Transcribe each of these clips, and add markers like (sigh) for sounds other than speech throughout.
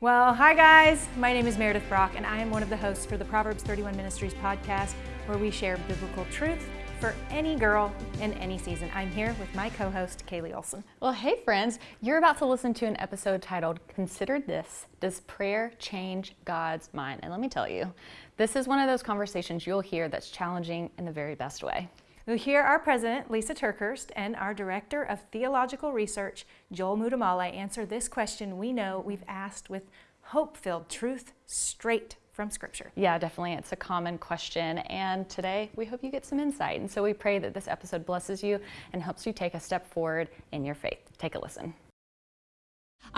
Well, hi guys. My name is Meredith Brock, and I am one of the hosts for the Proverbs 31 Ministries podcast, where we share biblical truth for any girl in any season. I'm here with my co host, Kaylee Olson. Well, hey, friends. You're about to listen to an episode titled Consider This Does Prayer Change God's Mind? And let me tell you, this is one of those conversations you'll hear that's challenging in the very best way. Hear our president, Lisa TerKeurst, and our director of theological research, Joel Muddamalle, answer this question we know we've asked with hope filled truth straight from Scripture. Yeah, definitely. It's a common question. And today we hope you get some insight. And so we pray that this episode blesses you and helps you take a step forward in your faith. Take a listen.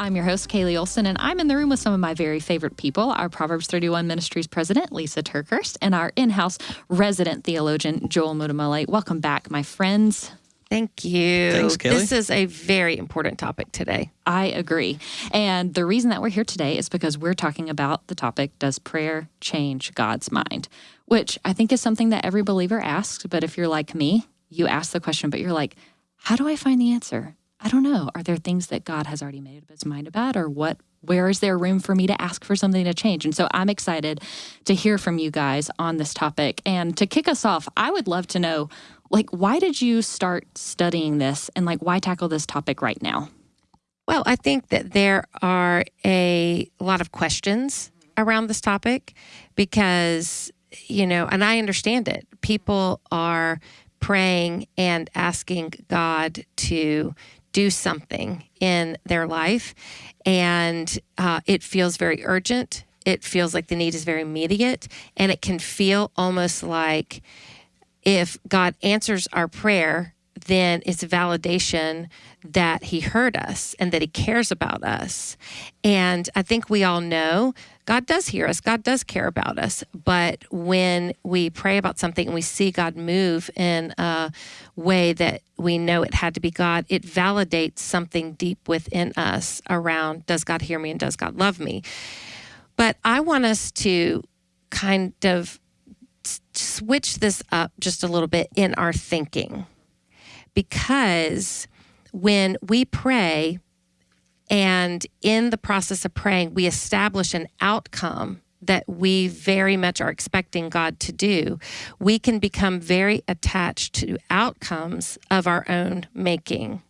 I'm your host, Kaylee Olson, and I'm in the room with some of my very favorite people our Proverbs 31 Ministries president, Lisa TerKeurst, and our in house resident theologian, Joel Muddamalle. Welcome back, my friends. Thank you. Thanks, Kaylee. This is a very important topic today. I agree. And the reason that we're here today is because we're talking about the topic Does prayer change God's mind? Which I think is something that every believer asks. But if you're like me, you ask the question, but you're like, how do I find the answer? I don't know. Are there things that God has already made up his mind about, or what? Where is there room for me to ask for something to change? And so I'm excited to hear from you guys on this topic. And to kick us off, I would love to know, like, why did you start studying this, and like, why tackle this topic right now? Well, I think that there are a lot of questions around this topic because, you know, and I understand it. People are praying and asking God to do something in their life. And uh, it feels very urgent. It feels like the need is very immediate. And it can feel almost like if God answers our prayer, then it's validation that he heard us and that he cares about us. And I think we all know God does hear us, God does care about us. But when we pray about something and we see God move in a way that we know it had to be God, it validates something deep within us around does God hear me and does God love me? But I want us to kind of switch this up just a little bit in our thinking because when we pray and in the process of praying, we establish an outcome that we very much are expecting God to do, we can become very attached to outcomes of our own making.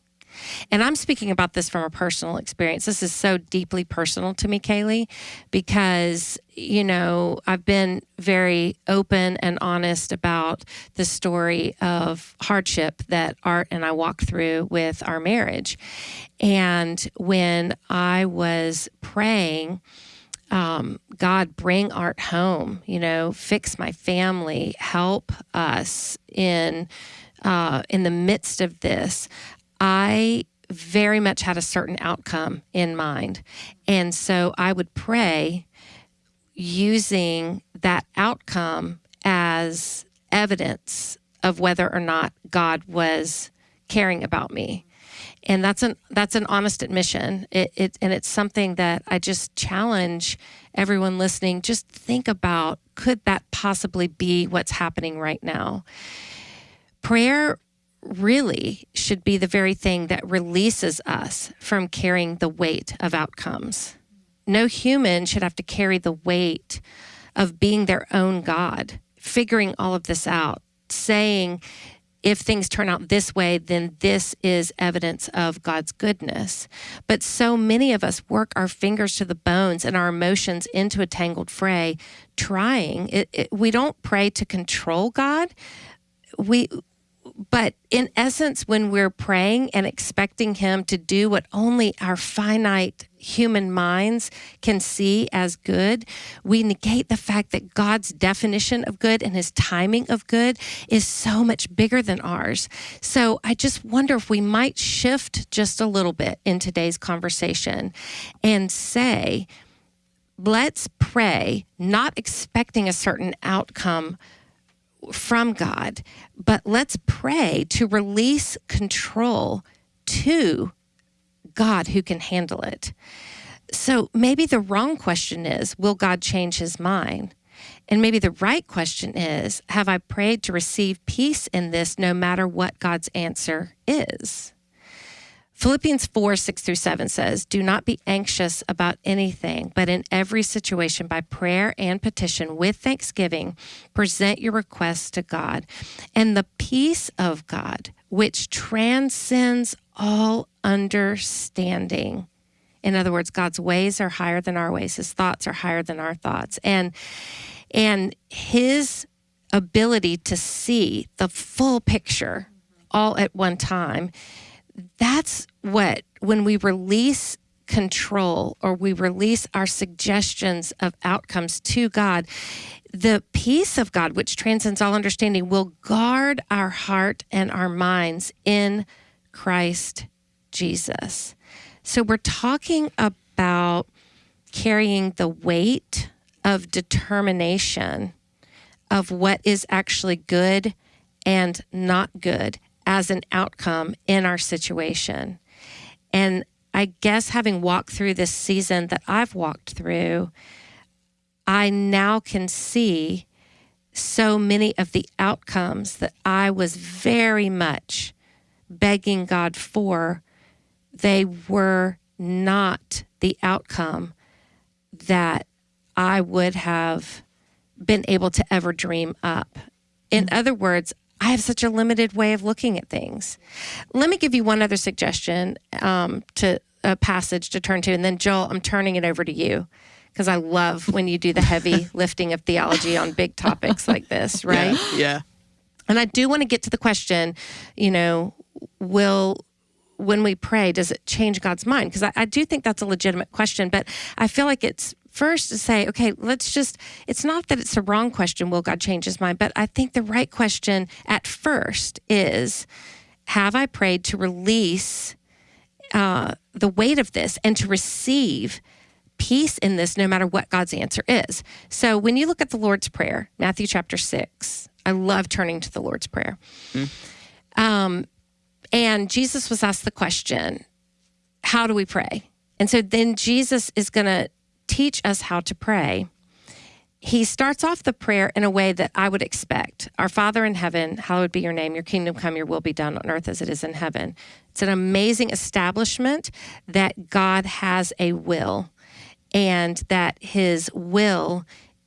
And I'm speaking about this from a personal experience. This is so deeply personal to me, Kaylee, because, you know, I've been very open and honest about the story of hardship that Art and I walked through with our marriage. And when I was praying, um, God, bring art home, you know, fix my family, help us in uh, in the midst of this. I very much had a certain outcome in mind. And so I would pray using that outcome as evidence of whether or not God was caring about me. And that's an that's an honest admission. It, it and it's something that I just challenge everyone listening. Just think about could that possibly be what's happening right now? Prayer really should be the very thing that releases us from carrying the weight of outcomes. No human should have to carry the weight of being their own God, figuring all of this out, saying, if things turn out this way, then this is evidence of God's goodness. But so many of us work our fingers to the bones and our emotions into a tangled fray, trying. It, it, we don't pray to control God. We but in essence, when we're praying and expecting Him to do what only our finite human minds can see as good, we negate the fact that God's definition of good and His timing of good is so much bigger than ours. So I just wonder if we might shift just a little bit in today's conversation and say, let's pray, not expecting a certain outcome from God, but let's pray to release control to God who can handle it. So maybe the wrong question is Will God change his mind? And maybe the right question is Have I prayed to receive peace in this no matter what God's answer is? Philippians 4 6 through 7 says, Do not be anxious about anything, but in every situation, by prayer and petition, with thanksgiving, present your requests to God. And the peace of God, which transcends all understanding. In other words, God's ways are higher than our ways, his thoughts are higher than our thoughts. And and his ability to see the full picture all at one time that's what, when we release control or we release our suggestions of outcomes to God, the peace of God, which transcends all understanding, will guard our heart and our minds in Christ Jesus. So we're talking about carrying the weight of determination of what is actually good and not good as an outcome in our situation. And I guess having walked through this season that I've walked through, I now can see so many of the outcomes that I was very much begging God for. They were not the outcome that I would have been able to ever dream up. In mm. other words, I have such a limited way of looking at things. Let me give you one other suggestion um, to a passage to turn to, and then Joel, I'm turning it over to you because I love when you do the heavy (laughs) lifting of theology on big topics like this, right? Yeah. yeah. And I do want to get to the question, you know, will when we pray, does it change God's mind? Because I, I, do think that's a legitimate question, but I feel like it's first to say, okay, let's just, it's not that it's a wrong question, will God change his mind? But I think the right question at first is, have I prayed to release uh, the weight of this and to receive peace in this no matter what God's answer is? So when you look at the Lord's Prayer, Matthew chapter 6, I love turning to the Lord's Prayer. Mm. Um, and Jesus was asked the question, how do we pray? And so then Jesus is going to teach us how to pray, he starts off the prayer in a way that I would expect. Our Father in heaven, hallowed be your name, your kingdom come, your will be done on earth as it is in heaven. It's an amazing establishment that God has a will and that his will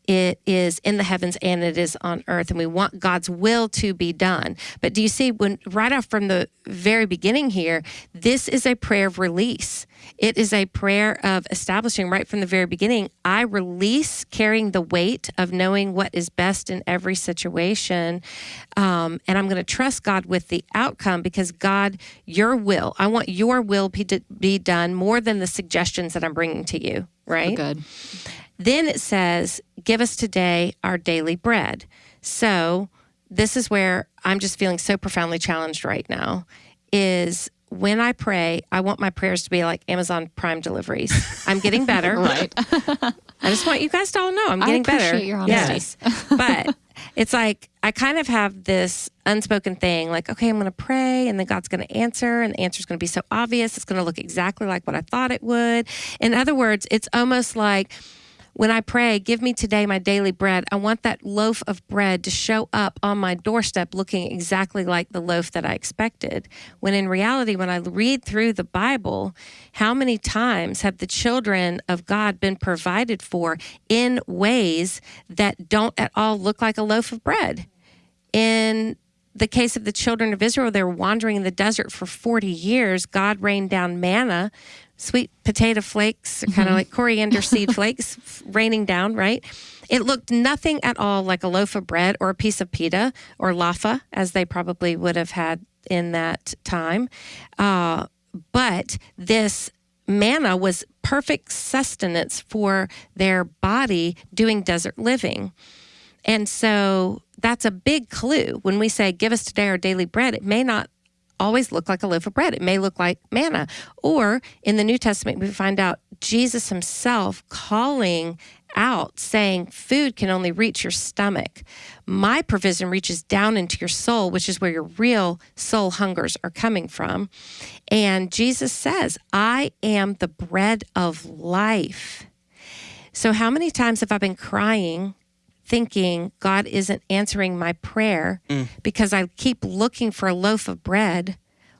it is in the heavens and it is on earth and we want God's will to be done. But do you see when right off from the very beginning here, this is a prayer of release. It is a prayer of establishing right from the very beginning, I release carrying the weight of knowing what is best in every situation. Um, and I'm going to trust God with the outcome because God, your will, I want your will to be done more than the suggestions that I'm bringing to you, right? So good. Then it says, Give us today our daily bread. So this is where I'm just feeling so profoundly challenged right now is when I pray, I want my prayers to be like Amazon Prime deliveries. I'm getting better. (laughs) right. I just want you guys to all know I'm getting I appreciate better. Your honesty. Yes. but it's like I kind of have this unspoken thing like, okay, I'm going to pray and then God's going to answer and the answer is going to be so obvious. It's going to look exactly like what I thought it would. In other words, it's almost like, when I pray, give me today my daily bread, I want that loaf of bread to show up on my doorstep looking exactly like the loaf that I expected. When in reality, when I read through the Bible, how many times have the children of God been provided for in ways that don't at all look like a loaf of bread? In the case of the children of Israel, they were wandering in the desert for 40 years. God rained down manna sweet potato flakes, kind of mm-hmm. like coriander seed (laughs) flakes raining down, right? It looked nothing at all like a loaf of bread or a piece of pita or laffa, as they probably would have had in that time. Uh, but this manna was perfect sustenance for their body doing desert living. And so that's a big clue. When we say, Give us today our daily bread, it may not always look like a loaf of bread. It may look like manna. Or in the New Testament, we find out Jesus himself calling out, saying, Food can only reach your stomach. My provision reaches down into your soul, which is where your real soul hungers are coming from. And Jesus says, I am the bread of life. So, how many times have I been crying thinking God isn't answering my prayer mm. because I keep looking for a loaf of bread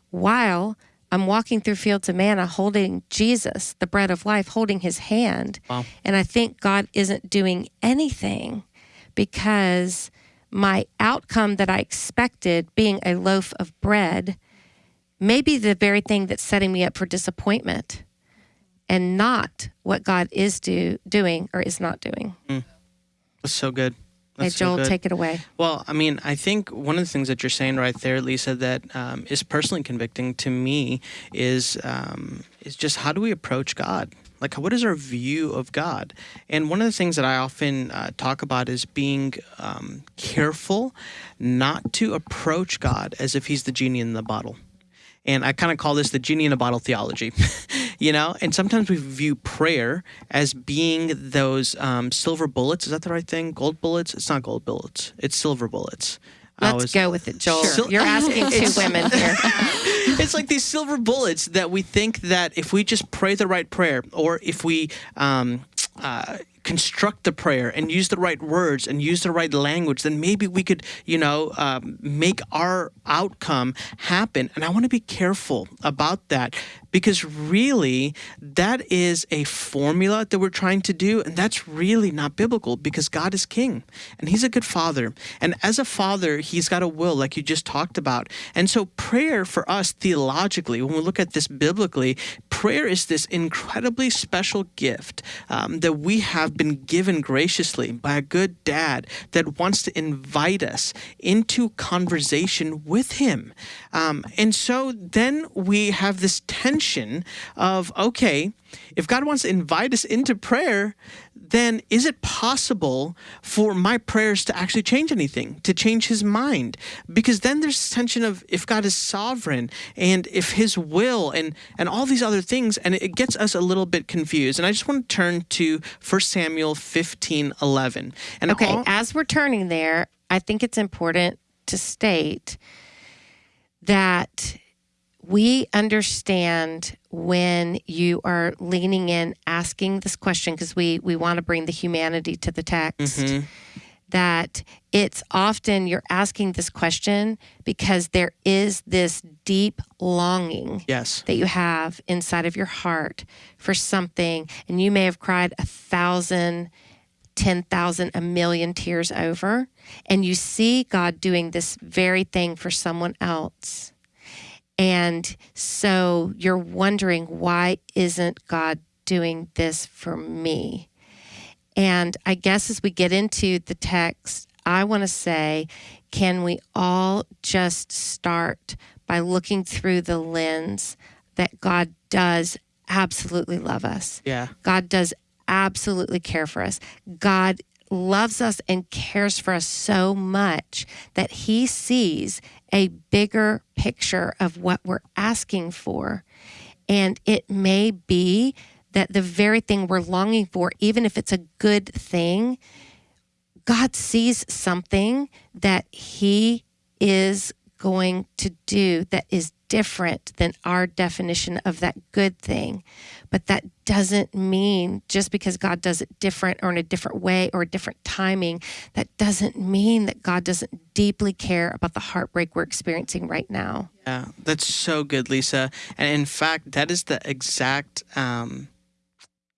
while I'm walking through fields of manna holding Jesus, the bread of life, holding his hand. Wow. And I think God isn't doing anything because my outcome that I expected, being a loaf of bread, may be the very thing that's setting me up for disappointment and not what God is do, doing or is not doing. That's so good. Hey, That's so Joel, good. take it away. Well, I mean, I think one of the things that you're saying right there, Lisa, that um, is personally convicting to me is um, is just how do we approach God? Like, what is our view of God? And one of the things that I often uh, talk about is being um, careful not to approach God as if He's the genie in the bottle. And I kind of call this the genie in a bottle theology, (laughs) you know. And sometimes we view prayer as being those um, silver bullets. Is that the right thing? Gold bullets? It's not gold bullets. It's silver bullets. Let's always- go with it, Joel. Sure. You're asking two women here. (laughs) it's like these silver bullets that we think that if we just pray the right prayer or if we um, uh, construct the prayer and use the right words and use the right language then maybe we could you know um, make our outcome happen and i want to be careful about that because really that is a formula that we're trying to do and that's really not biblical because god is king and he's a good father. And as a father he's got a will like you just talked about. And so prayer for us theologically when we look at this biblically prayer is this incredibly special gift um, that we have been given graciously by a good dad that wants to invite us into conversation with him. Um, and so then we have this tension of okay if god wants to invite us into prayer then is it possible for my prayers to actually change anything, to change his mind? Because then there's this tension of if God is sovereign and if his will and, and all these other things, and it gets us a little bit confused. And I just want to turn to 1 Samuel 15 11. And Okay, all- as we're turning there, I think it's important to state that we understand when you are leaning in, asking this question, because we, we want to bring the humanity to the text, mm-hmm. that it's often you're asking this question because there is this deep longing yes. that you have inside of your heart for something, and you may have cried a thousand, ten thousand, a million tears over, and you see God doing this very thing for someone else. And so you're wondering, why isn't God doing this for me? And I guess as we get into the text, I want to say, can we all just start by looking through the lens that God does absolutely love us? Yeah. God does absolutely care for us. God loves us and cares for us so much that he sees a bigger picture of what we're asking for. And it may be that the very thing we're longing for, even if it's a good thing, God sees something that He is going to do that is different than our definition of that good thing. But that doesn't mean just because God does it different or in a different way or a different timing, that doesn't mean that God doesn't deeply care about the heartbreak we're experiencing right now. Yeah, that's so good, Lisa. And in fact, that is the exact um,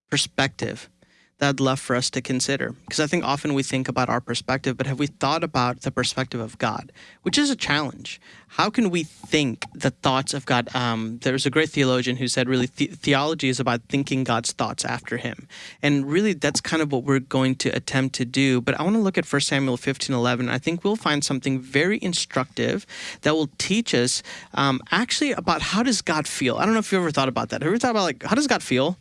perspective that I'd love for us to consider. Because I think often we think about our perspective, but have we thought about the perspective of God, which is a challenge? How can we think the thoughts of God? Um, there was a great theologian who said, really, the- theology is about thinking God's thoughts after Him. And really, that's kind of what we're going to attempt to do. But I want to look at 1 Samuel 15 11. I think we'll find something very instructive that will teach us um, actually about how does God feel. I don't know if you ever thought about that. Have you ever thought about, like, how does God feel?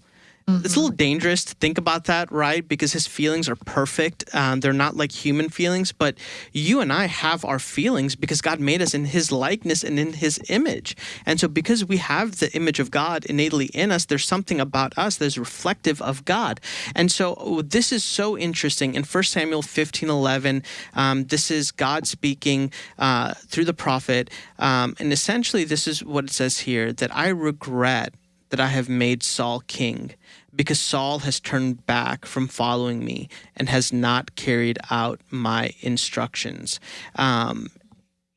It's a little dangerous to think about that, right? Because his feelings are perfect. Um, they're not like human feelings, but you and I have our feelings because God made us in his likeness and in his image. And so, because we have the image of God innately in us, there's something about us that's reflective of God. And so, oh, this is so interesting. In 1 Samuel 15 11, um, this is God speaking uh, through the prophet. Um, and essentially, this is what it says here that I regret that I have made Saul king, because Saul has turned back from following me and has not carried out my instructions. Um,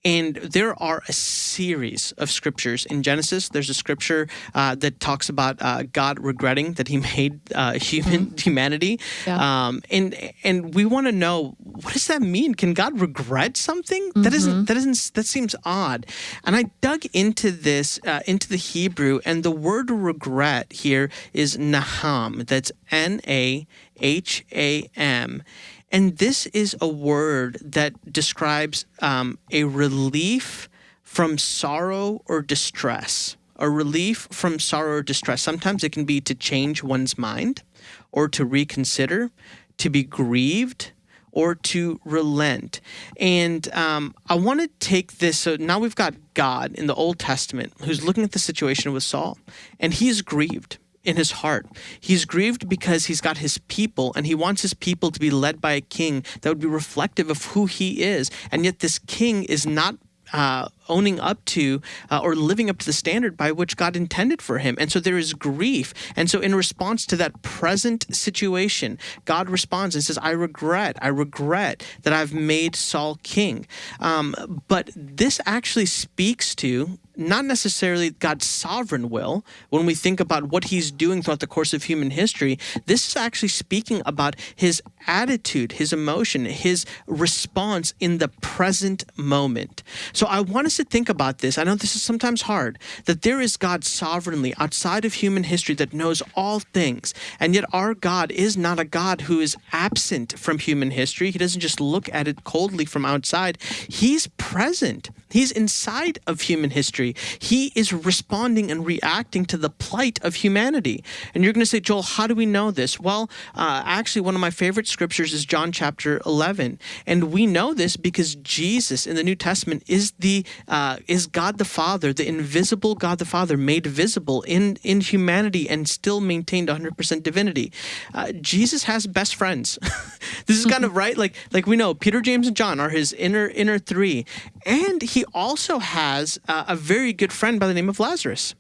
And there are a series of scriptures in Genesis. There's a scripture uh, that talks about uh, God regretting that He (laughs) made uh, human humanity, um, and and we want to know what does that mean? Can God regret something? That isn't that isn't that seems odd. And I dug into this uh, into the Hebrew, and the word regret here is naham. That's N A H A M. And this is a word that describes um, a relief from sorrow or distress. A relief from sorrow or distress. Sometimes it can be to change one's mind or to reconsider, to be grieved, or to relent. And um, I want to take this. So now we've got God in the Old Testament who's looking at the situation with Saul, and he's grieved in his heart. He's grieved because he's got his people and he wants his people to be led by a king that would be reflective of who he is. And yet, this king is not. Uh, owning up to uh, or living up to the standard by which God intended for him. And so there is grief. And so, in response to that present situation, God responds and says, I regret, I regret that I've made Saul king. Um, but this actually speaks to not necessarily God's sovereign will when we think about what he's doing throughout the course of human history. This is actually speaking about his attitude, his emotion, his response in the present moment. So I want us to think about this. I know this is sometimes hard that there is God sovereignly outside of human history that knows all things. And yet our God is not a God who is absent from human history. He doesn't just look at it coldly from outside, He's present. He's inside of human history. He is responding and reacting to the plight of humanity. And you're going to say, Joel, how do we know this? Well, uh, actually, one of my favorite scriptures is John chapter 11. And we know this because Jesus in the New Testament is the uh, is God the Father, the invisible God the Father, made visible in, in humanity and still maintained 100% divinity. Uh, Jesus has best friends. (laughs) this is kind of (laughs) right. Like like we know Peter, James, and John are his inner inner three, and he also has uh, a very good friend by the name of Lazarus.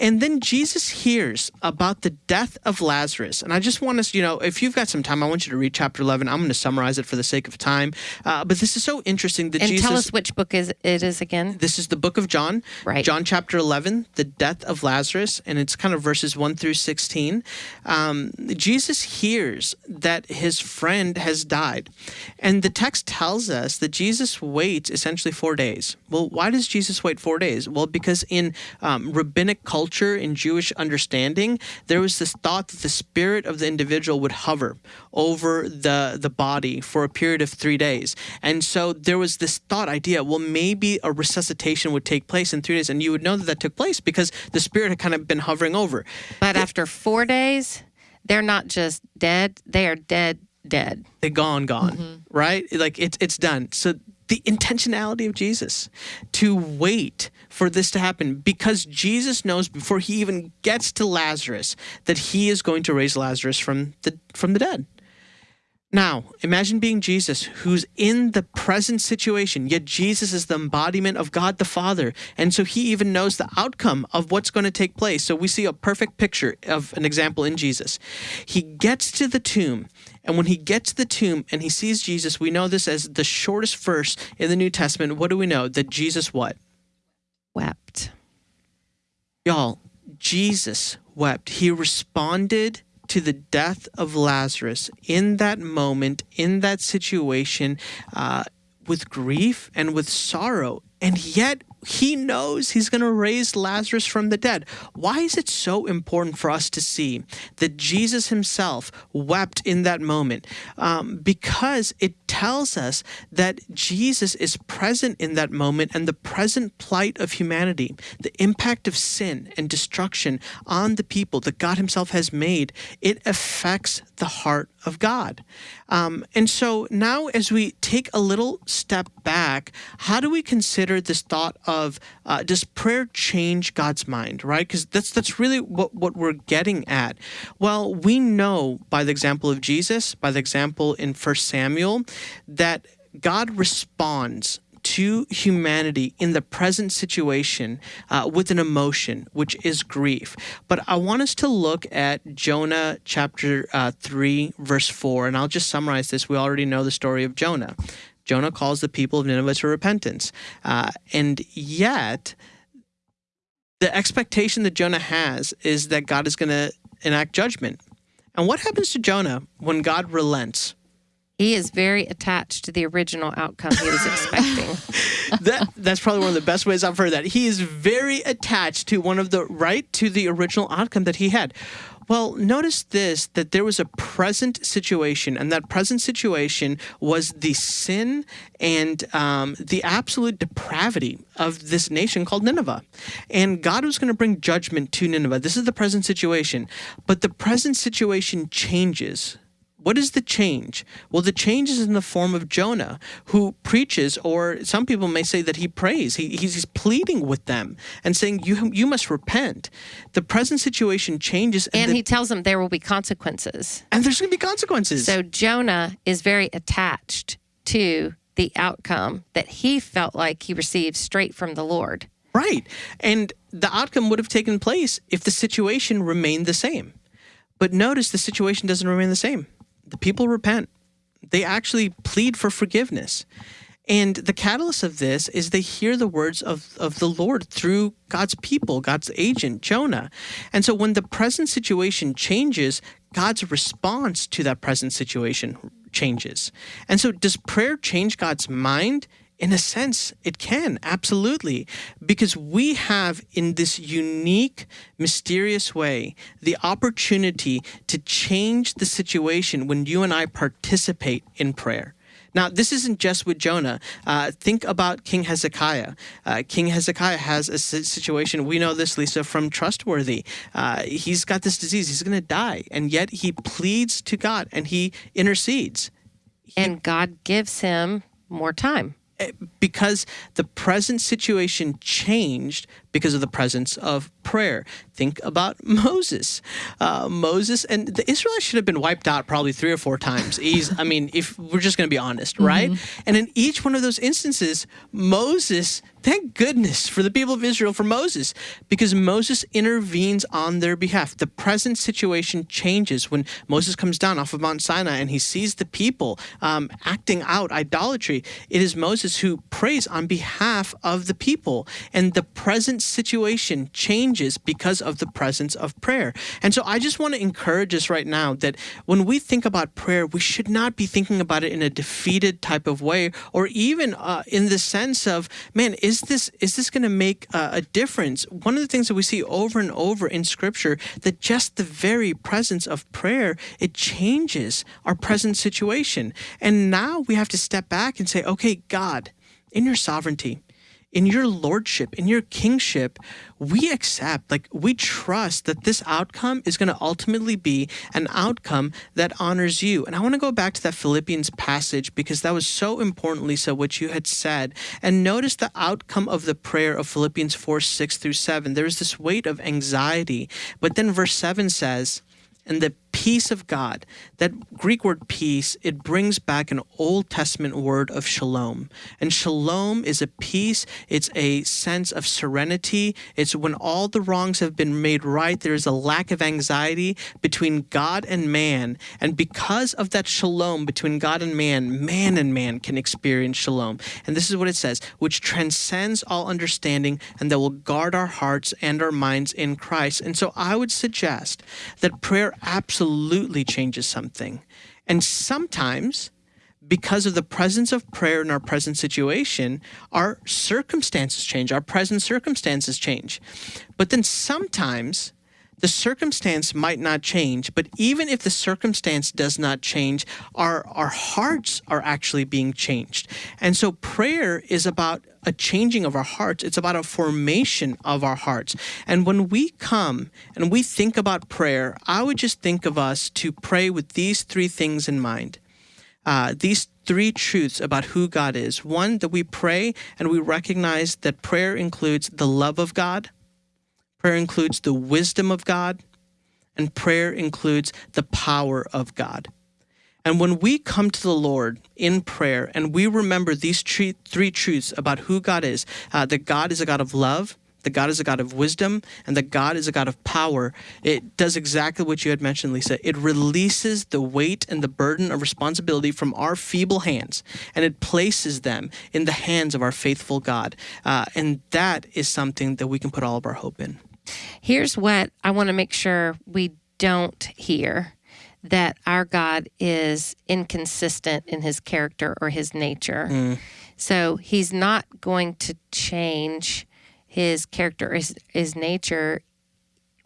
And then Jesus hears about the death of Lazarus, and I just want us, you know, if you've got some time, I want you to read chapter 11. I'm going to summarize it for the sake of time, uh, but this is so interesting that And Jesus. tell us which book is it is again. This is the book of John, Right. John chapter 11, the death of Lazarus, and it's kind of verses 1 through 16. Um, Jesus hears that his friend has died. And the text tells us that Jesus waits essentially four days. Well, why does Jesus wait four days? Well, because in um, rabbinic culture, in Jewish understanding, there was this thought that the spirit of the individual would hover over the, the body for a period of three days. And so there was this thought idea, well, maybe a resuscitation would take place in three days. And you would know that that took place because the spirit had kind of been hovering over. But after four days, they're not just dead; they are dead, dead. They gone, gone, right? Like it's it's done. So the intentionality of Jesus to wait for this to happen because Jesus knows before he even gets to Lazarus that he is going to raise Lazarus from the from the dead. Now, imagine being Jesus who's in the present situation, yet Jesus is the embodiment of God the Father. And so he even knows the outcome of what's going to take place. So we see a perfect picture of an example in Jesus. He gets to the tomb, and when he gets to the tomb and he sees Jesus, we know this as the shortest verse in the New Testament. What do we know? That Jesus what? Wept. Y'all, Jesus wept. He responded to the death of Lazarus in that moment, in that situation, uh, with grief and with sorrow. And yet, he knows he's going to raise Lazarus from the dead. Why is it so important for us to see that Jesus himself wept in that moment? Um, because it tells us that Jesus is present in that moment and the present plight of humanity, the impact of sin and destruction on the people that God himself has made, it affects the heart of God. Um, and so now, as we take a little step back, how do we consider this thought of uh, does prayer change God's mind, right? Because that's that's really what, what we're getting at. Well, we know by the example of Jesus, by the example in First Samuel, that God responds to humanity in the present situation uh, with an emotion, which is grief. But I want us to look at Jonah chapter uh, 3, verse 4, and I'll just summarize this. We already know the story of Jonah. Jonah calls the people of Nineveh to repentance. Uh, and yet, the expectation that Jonah has is that God is going to enact judgment. And what happens to Jonah when God relents? He is very attached to the original outcome he was (laughs) expecting. that that's probably one of the best ways I've heard that. He is very attached to one of the right to the original outcome that he had. Well, notice this that there was a present situation, and that present situation was the sin and um, the absolute depravity of this nation called Nineveh. And God was going to bring judgment to Nineveh. This is the present situation. But the present situation changes what is the change? Well, the change is in the form of Jonah, who preaches, or some people may say that he prays. He, he's pleading with them and saying, "You you must repent." The present situation changes, and, and the, he tells them there will be consequences. and there's going to be consequences. So Jonah is very attached to the outcome that he felt like he received straight from the Lord. Right. And the outcome would have taken place if the situation remained the same. But notice the situation doesn't remain the same. The people repent. They actually plead for forgiveness. And the catalyst of this is they hear the words of, of the Lord through God's people, God's agent, Jonah. And so when the present situation changes, God's response to that present situation changes. And so does prayer change God's mind? In a sense, it can, absolutely. Because we have, in this unique, mysterious way, the opportunity to change the situation when you and I participate in prayer. Now, this isn't just with Jonah. Uh, think about King Hezekiah. Uh, King Hezekiah has a situation. We know this, Lisa, from Trustworthy. Uh, he's got this disease. He's going to die. And yet he pleads to God and he intercedes. And God gives him more time because the present situation changed because of the presence of prayer. Think about (laughs) Moses. Uh, Moses and the Israelites should have been wiped out probably three or four times. He's, I mean, if we're just going to be honest, right? Mm-hmm. And in each one of those instances, Moses, thank goodness for the people of Israel, for Moses, because Moses intervenes on their behalf. The present situation changes when Moses comes down off of Mount Sinai and he sees the people um, acting out idolatry. It is Moses who prays on behalf of the people, and the present situation changes because of the presence of prayer. And so I just want to encourage us right now that when we think about prayer, we should not be thinking about it in a defeated type of way or even uh, in the sense of, man, is this is this going to make uh, a difference? One of the things that we see over and over in scripture that just the very presence of prayer, it changes our present situation. And now we have to step back and say, okay, God, in your sovereignty, in your lordship, in your kingship, we accept, like, we trust that this outcome is going to ultimately be an outcome that honors you. And I want to go back to that Philippians passage because that was so important, Lisa, what you had said. And notice the outcome of the prayer of Philippians 4 6 through 7. There is this weight of anxiety. But then verse 7 says, and the peace of God, that Greek word peace, it brings back an Old Testament word of shalom. And shalom is a peace, it's a sense of serenity. It's when all the wrongs have been made right, there is a lack of anxiety between God and man. And because of that shalom between God and man, man and man can experience shalom. And this is what it says, which transcends all understanding and that will guard our hearts and our minds in Christ. And so I would suggest that prayer absolutely changes something. And sometimes, because of the presence of prayer in our present situation, our circumstances change, our present circumstances change. But then sometimes the circumstance might not change, but even if the circumstance does not change, our, our hearts are actually being changed. And so prayer is about a changing of our hearts, it's about a formation of our hearts. And when we come and we think about prayer, I would just think of us to pray with these three things in mind. Uh, these three truths about who God is. One, that we pray and we recognize that prayer includes the love of God, prayer includes the wisdom of God, and prayer includes the power of God. And when we come to the Lord in prayer and we remember these three, truths about who God is, uh, that God is a God of love, that God is a God of wisdom and that God is a God of power, it does exactly what you had mentioned, Lisa. It releases the weight and the burden of responsibility from our feeble hands and it places them in the hands of our faithful God. Uh, and that is something that we can put all of our hope in. Here's what I want to make sure we don't hear that our God is inconsistent in his character or his nature. Mm. So he's not going to change his character or his, his nature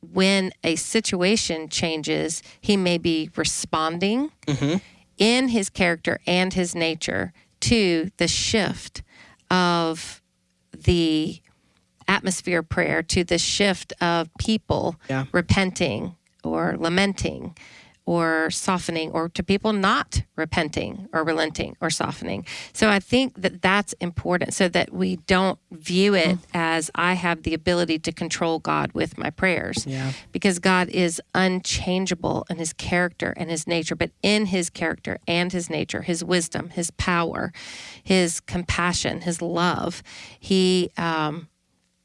when a situation changes. He may be responding mm-hmm. in his character and his nature to the shift of the atmosphere prayer to the shift of people Yeah. repenting or lamenting or softening or to people not repenting or relenting or softening. So I think that that's important so that we don't view it as I have the ability to control God with my prayers. Yeah. Because God is unchangeable in his character and his nature, but in his character and his nature, his wisdom, his power, his compassion, his love, he um,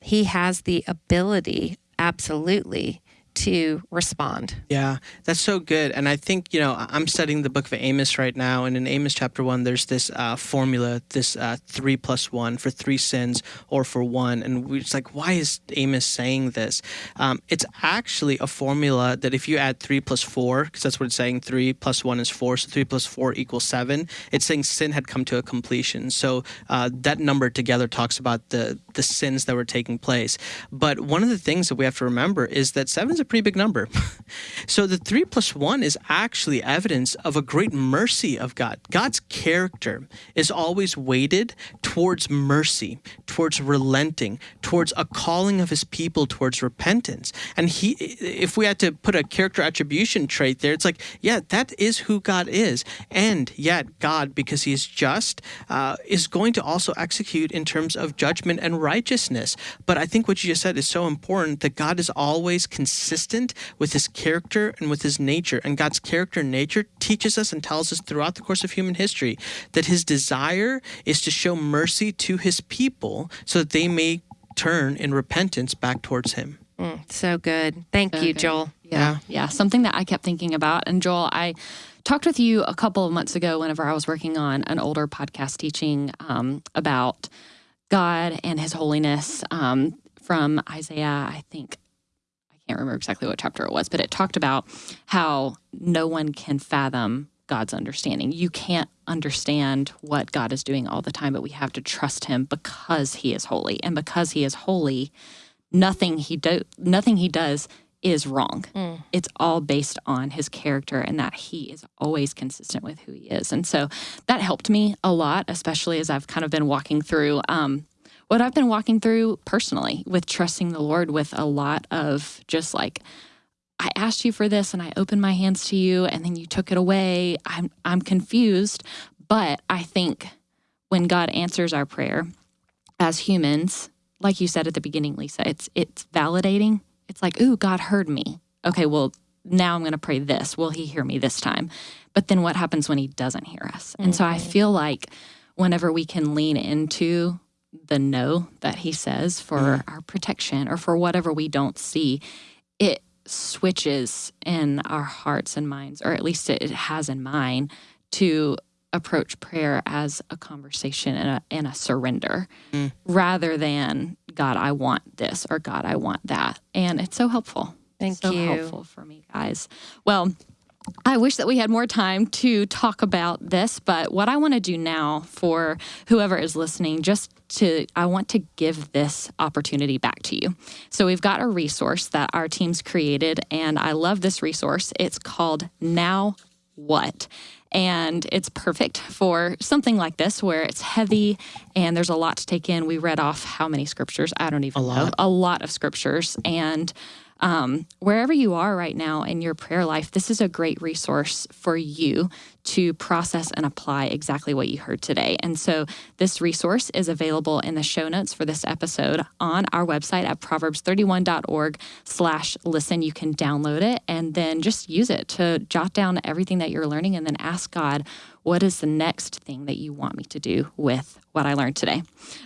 he has the ability absolutely to respond. Yeah, that's so good. And I think, you know, I'm studying the book of Amos right now. And in Amos chapter one, there's this uh, formula, this uh, three plus one for three sins or for one. And we're just like, why is Amos saying this? Um, it's actually a formula that if you add three plus four, because that's what it's saying, three plus one is four. So three plus four equals seven. It's saying sin had come to a completion. So uh, that number together talks about the, the sins that were taking place. But one of the things that we have to remember is that seven is a pretty big number. (laughs) so the three plus one is actually evidence of a great mercy of God. God's character is always weighted towards mercy, towards relenting, towards a calling of his people towards repentance. And he if we had to put a character attribution trait there, it's like, yeah, that is who God is. And yet God, because he is just, uh, is going to also execute in terms of judgment and righteousness. But I think what you just said is so important that God is always consistent with his character and with his nature. And God's character and nature teaches us and tells us throughout the course of human history that his desire is to show mercy to his people so that they may turn in repentance back towards him. So good. Thank you, Joel. Yeah. Yeah. Something that I kept thinking about. And Joel, I talked with you a couple of months ago whenever I was working on an older podcast teaching um, about God and his holiness um, from Isaiah, I think. I can't remember exactly what chapter it was, but it talked about how no one can fathom God's understanding. You can't understand what God is doing all the time, but we have to trust him because he is holy. And because he is holy, nothing he do nothing he does is wrong. It's all based on his character and that he is always consistent with who he is. And so that helped me a lot, especially as I've kind of been walking through um, what I've been walking through personally with trusting the Lord with a lot of just like I asked you for this and I opened my hands to you and then you took it away. I'm I'm confused, but I think when God answers our prayer as humans, like you said at the beginning, Lisa, it's it's validating. It's like, ooh, God heard me. Okay, well, now I'm going to pray this. Will he hear me this time? But then what happens when he doesn't hear us? And so I mm-hmm. feel like whenever we can lean into the no that he says for mm-hmm. our protection or for whatever we don't see, it switches in our hearts and minds, or at least it has in mine, to approach prayer as a conversation and a, and a surrender mm. rather than God, I want this or God, I want that. And it's so helpful. Thank so you. helpful for me, guys. Well, I wish that we had more time to talk about this, but what I want to do now for whoever is listening, just to, I want to give this opportunity back to you. So we've got a resource that our team's created, and I love this resource. It's called Now What? And it's perfect for something like this where it's heavy and there's a lot to take in. We read off how many scriptures? I don't even a know. A lot of scriptures. And um, wherever you are right now in your prayer life, this is a great resource for you to process and apply exactly what you heard today. And so this resource is available in the show notes for this episode on our website at proverbs31.org slash listen. You can download it and then just use it to jot down everything that you're learning and then ask God, what is the next thing that you want me to do with what I learned today.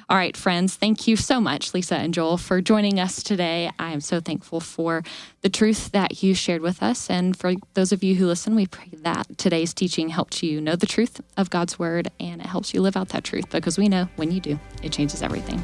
All right, friends, thank you so much, Lisa and Joel, for joining us today. I am so thankful for the truth that you shared with us. And for those of you who listen, we pray that today's teaching helped you know the truth of God's word and it helps you live out that truth because we know when you do, it changes everything.